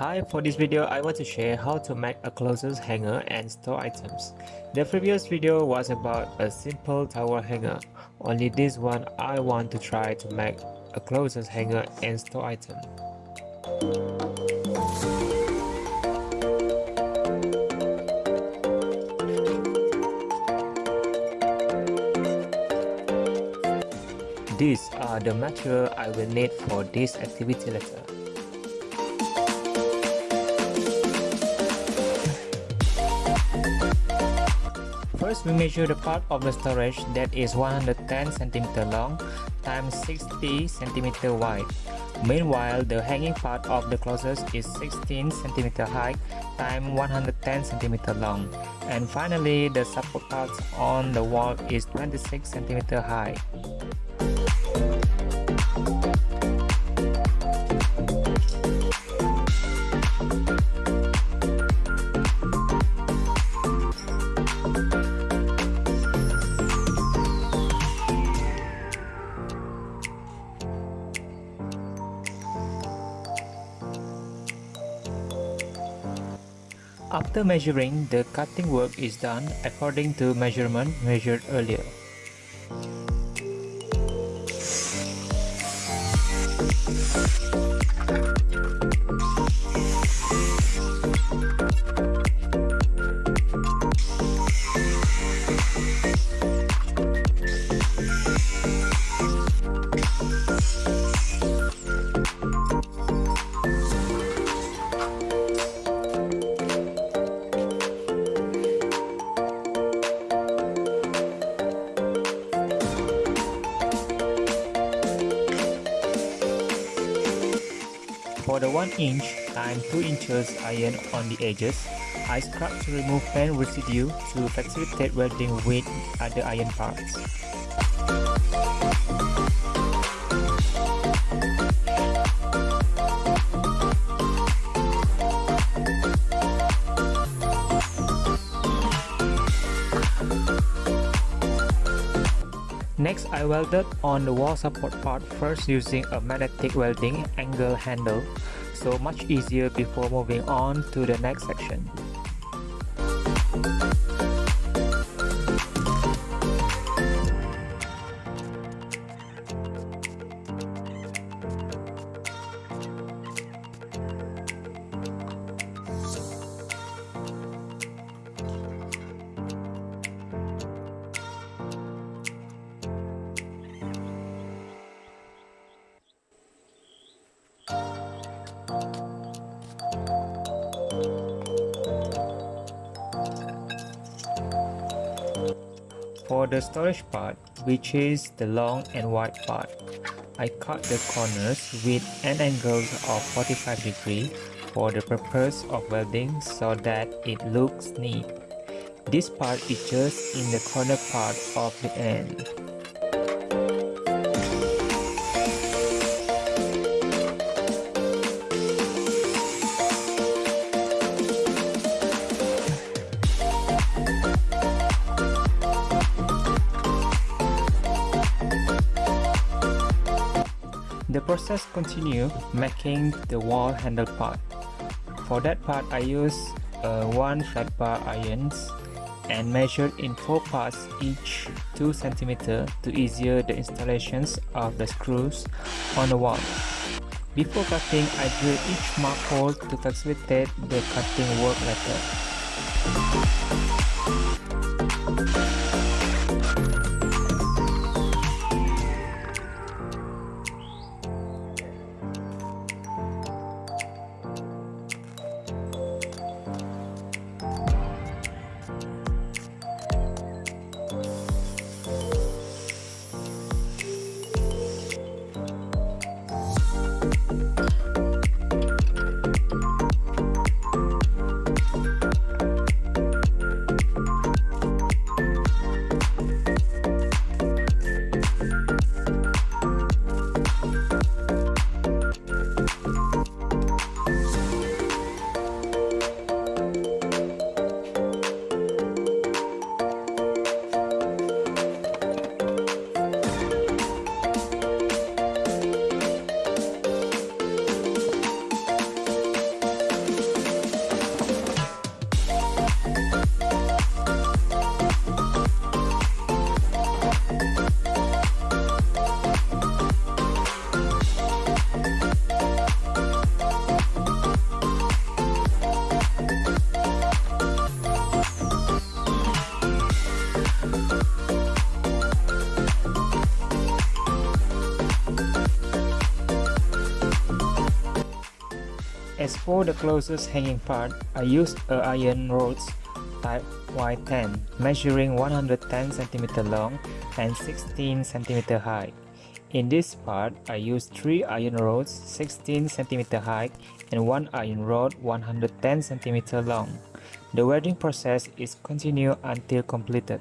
Hi, for this video I want to share how to make a closest hanger and store items. The previous video was about a simple towel hanger, only this one I want to try to make a closest hanger and store item. These are the material I will need for this activity letter. First, we measure the part of the storage that is 110 cm long times 60 cm wide. Meanwhile, the hanging part of the closet is 16 cm high times 110 cm long. And finally, the support part on the wall is 26 cm high. After measuring, the cutting work is done according to measurement measured earlier. For the 1 inch and 2 inches iron on the edges, I scrub to remove paint residue to facilitate welding with other iron parts. Next, I welded on the wall support part first using a magnetic welding angle handle, so much easier before moving on to the next section. For the storage part, which is the long and wide part, I cut the corners with an angle of 45 degree for the purpose of welding so that it looks neat. This part is just in the corner part of the end. Process continue making the wall handle part. For that part I use uh, one flat bar irons and measured in 4 parts each 2 cm to easier the installations of the screws on the wall. Before cutting, I drill each mark hole to facilitate the cutting work later. For the closest hanging part, I used a iron rods type Y10 measuring 110 cm long and 16 cm high. In this part, I used 3 iron rods 16 cm high and 1 iron rod 110 cm long. The welding process is continued until completed.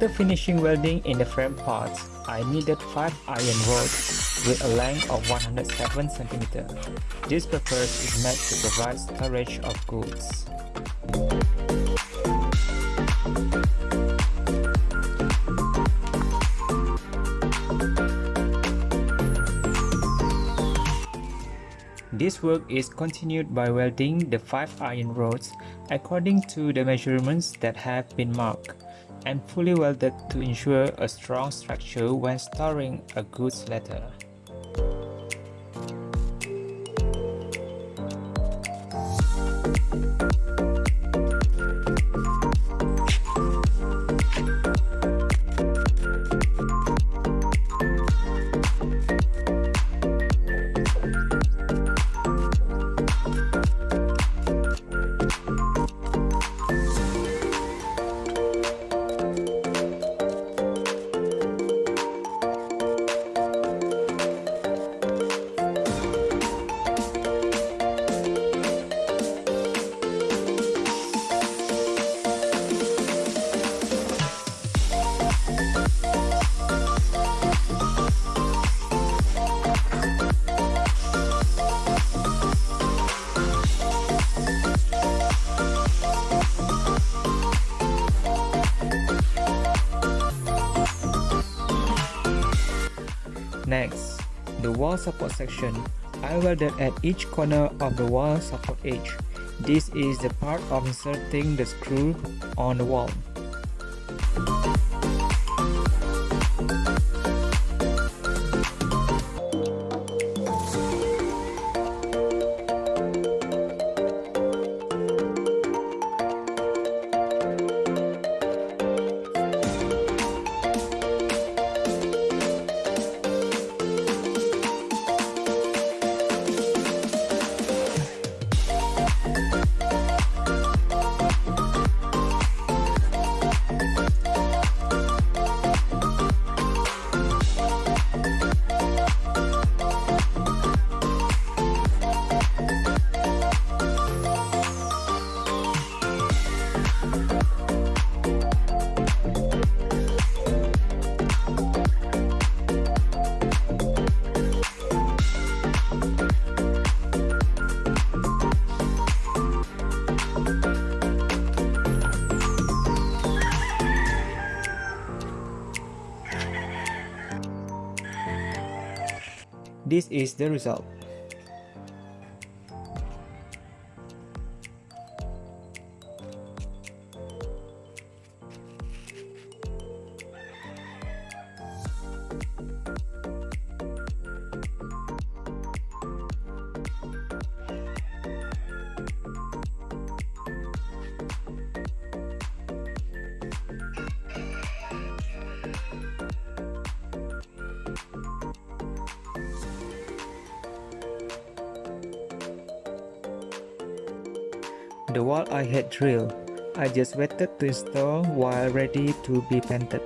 After finishing welding in the frame parts, I needed 5 iron rods with a length of 107 cm. This purpose is meant to provide storage of goods. This work is continued by welding the 5 iron rods according to the measurements that have been marked and fully welded to ensure a strong structure when storing a goods ladder. Wall support section. I welded at each corner of the wall support edge. This is the part of inserting the screw on the wall. This is the result. The wall I had drilled, I just waited to install while ready to be painted.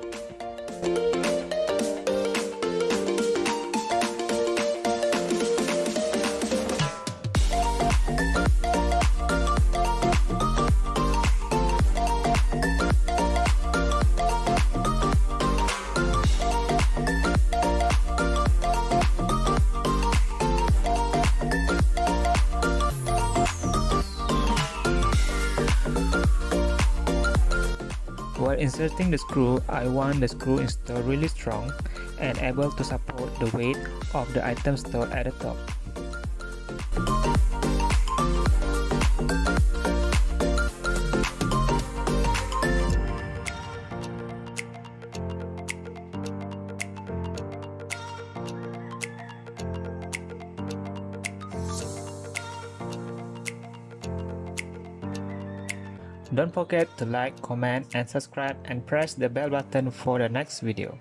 Inserting the screw, I want the screw installed really strong and able to support the weight of the item stored at the top. Don't forget to like, comment and subscribe and press the bell button for the next video.